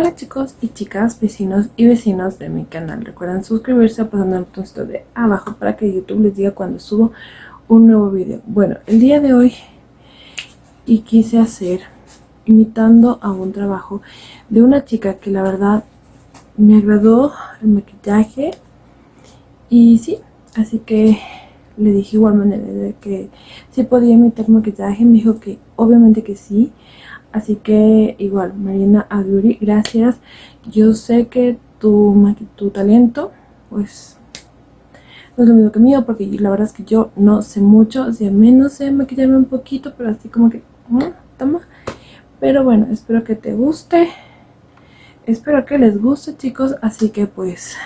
Hola chicos y chicas, vecinos y vecinos de mi canal. Recuerden suscribirse pasando el botoncito de abajo para que YouTube les diga cuando subo un nuevo video. Bueno, el día de hoy y quise hacer imitando a un trabajo de una chica que la verdad me agradó el maquillaje y sí, así que le dije igual manera de que si podía imitar maquillaje, me dijo que obviamente que sí, así que igual Marina Aduri, gracias, yo sé que tu, tu talento pues no es lo mismo que mío porque la verdad es que yo no sé mucho, o sea, menos sé maquillarme un poquito, pero así como que, toma, pero bueno, espero que te guste, espero que les guste chicos, así que pues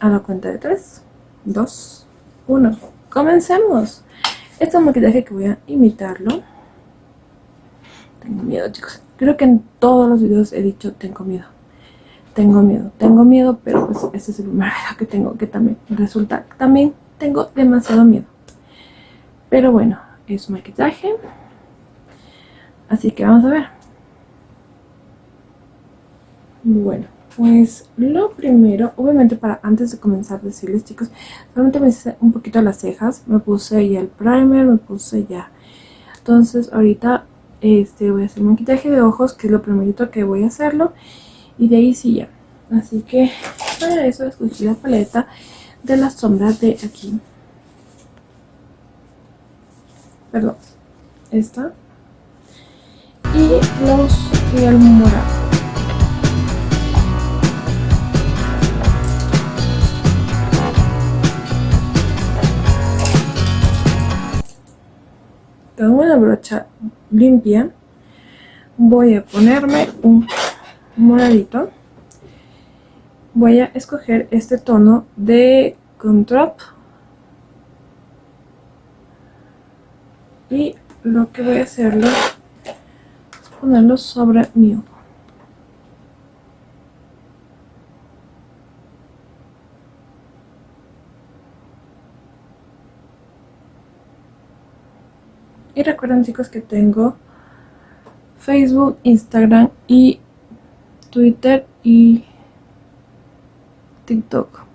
a la cuenta de 3, 2, 1, comencemos. Este maquillaje que voy a imitarlo. Miedo chicos, creo que en todos los videos he dicho tengo miedo. Tengo miedo, tengo miedo, pero pues este es el primer video que tengo que también resulta, también tengo demasiado miedo. Pero bueno, es maquillaje. Así que vamos a ver. Bueno, pues lo primero, obviamente para antes de comenzar decirles chicos, solamente me hice un poquito las cejas, me puse ya el primer, me puse ya. Entonces ahorita este voy a hacer maquillaje de ojos, que es lo primerito que voy a hacerlo. Y de ahí sí ya. Así que para eso escogí la paleta de las sombras de aquí. Perdón, esta y los y el morado brocha limpia voy a ponerme un moradito. Voy a escoger este tono de Control y lo que voy a hacerlo ponerlo sobre mi Y recuerden chicos que tengo Facebook, Instagram y Twitter y TikTok.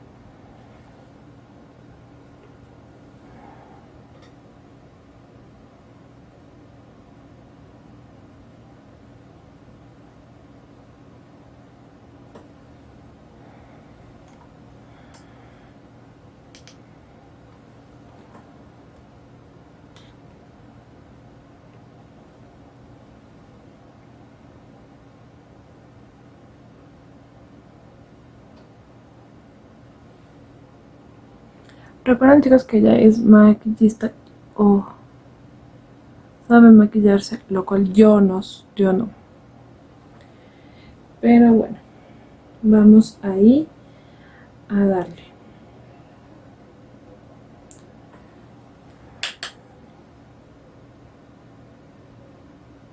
Recuerden chicos que ella es maquillista o sabe maquillarse, lo cual yo no, yo no. Pero bueno, vamos ahí a darle.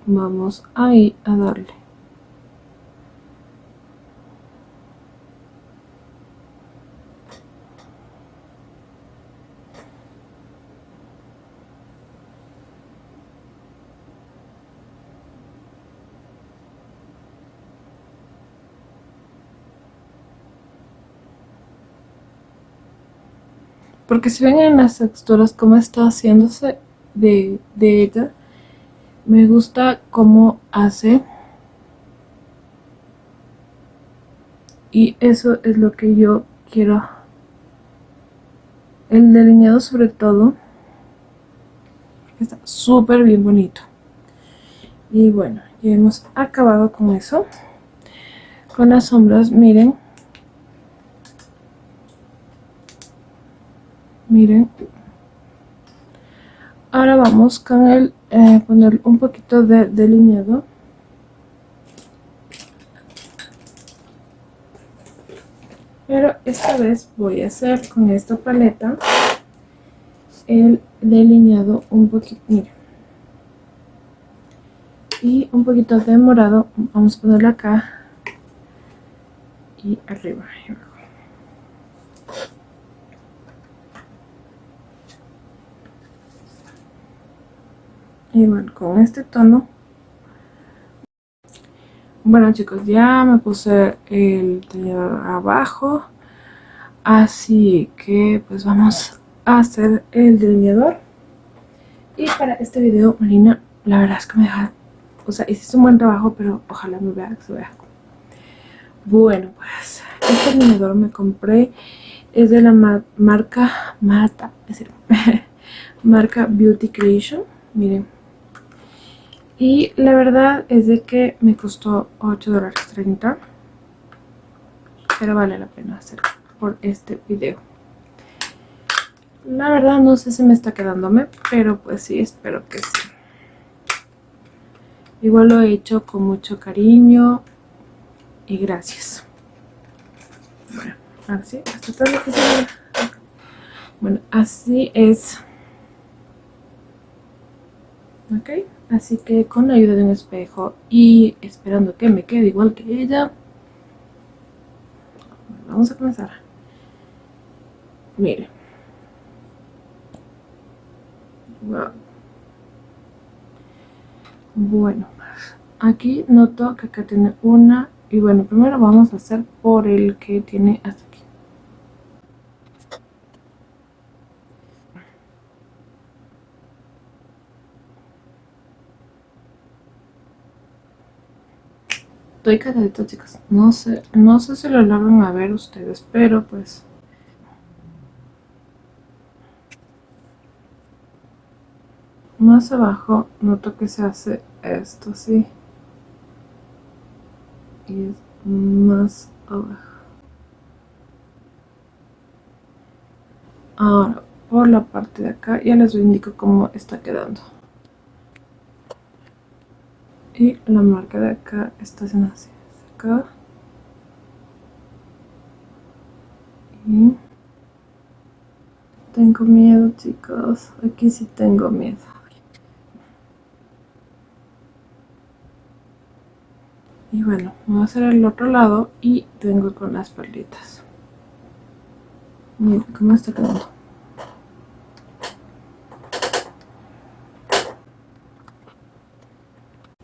Vamos ahí a darle. Porque si ven en las texturas cómo está haciéndose de, ella, me gusta cómo hace. Y eso es lo que yo quiero. El delineado sobre todo. Está súper bien bonito. Y bueno, ya hemos acabado con eso. Con las sombras, miren. Miren. Ahora vamos con el eh, poner un poquito de delineado. Pero esta vez voy a hacer con esta paleta el delineado un poquito miren. Y un poquito de morado vamos a ponerlo acá y arriba igual con este tono Bueno chicos, ya me puse el delineador abajo. Así que pues vamos a hacer el delineador. Y para este video, Marina, la verdad es que me deja... O sea, hiciste un buen trabajo, pero ojalá me vea, que se vea. Bueno, pues este delineador me compré. Es de la marca Mata, es decir, marca Beauty Creation. Miren y la verdad es de que me costó 8 dólares 30 pero vale la pena hacerlo por este video. La verdad no sé si me está quedándome pero pues sí, espero que sí. Igual lo he hecho con mucho cariño y gracias. Bueno, así, hasta lo que bueno, así es. Ok Así que con la ayuda de un espejo y esperando que me quede igual que ella, vamos a comenzar. Mire. Bueno, aquí noto que acá tiene una y bueno, primero vamos a hacer por el que tiene hasta No sé, no sé si lo logran a ver ustedes, pero pues... Más abajo noto que se hace esto, ¿sí? Y es más abajo. Ahora, por la parte de acá, ya les indico cómo está quedando y la marca de acá está haciendo así acá. Y tengo miedo chicos. Aquí sí tengo miedo. Y bueno voy a hacer el otro lado y tengo con las perlitas miren cómo está quedando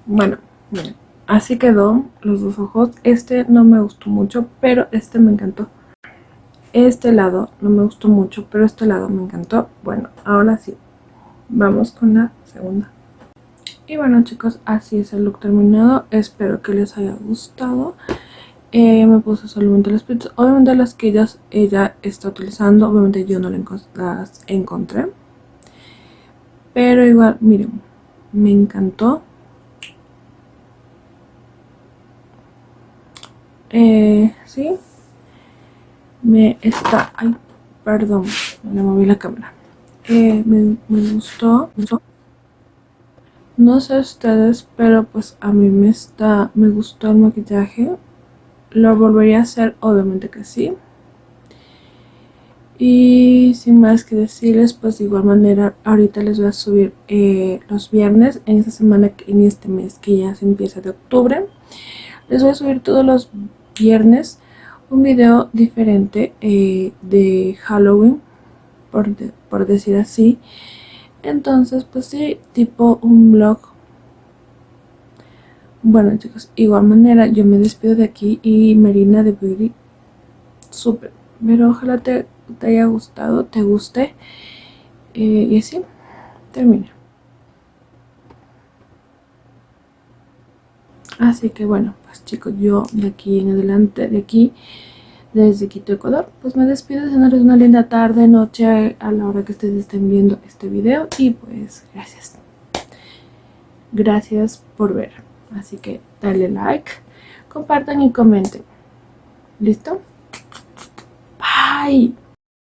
Bueno, miren, así quedó los dos ojos. Este no me gustó mucho, pero este me encantó. Este lado no me gustó mucho, pero este lado me encantó. Bueno, ahora sí, vamos con la segunda. Y bueno chicos, así es el look terminado. Espero que les haya gustado. Eh, me puse solamente las pizzas. Obviamente las que ella está utilizando, obviamente yo no las encontré. Pero igual, miren, me encantó. Eh, sí. Me está... Ay, perdón. Me moví la cámara. Eh, me, gustó, No sé ustedes, pero pues a mí me está... Me gustó el maquillaje. Lo volvería a hacer, obviamente que sí. Y sin más que decirles, pues de igual manera, ahorita les voy a subir eh, los viernes, en esta semana, en este mes que ya se empieza de octubre. Les voy a subir todos los viernes un video diferente eh, de Halloween, por, por decir así. Entonces, pues sí, tipo un vlog. Bueno chicos, igual manera yo me despido de aquí y Marina de Beauty, súper. Pero ojalá te, haya gustado, te guste. Eh, y así, termina. Así que bueno, pues chicos, yo de aquí en adelante, de aquí, desde Quito, Ecuador, pues me despido deseándoles una linda tarde, noche, a la hora que ustedes estén viendo este video. Y pues, gracias. Gracias por ver. Así que dale like, compartan y comenten. ¿Listo? Bye.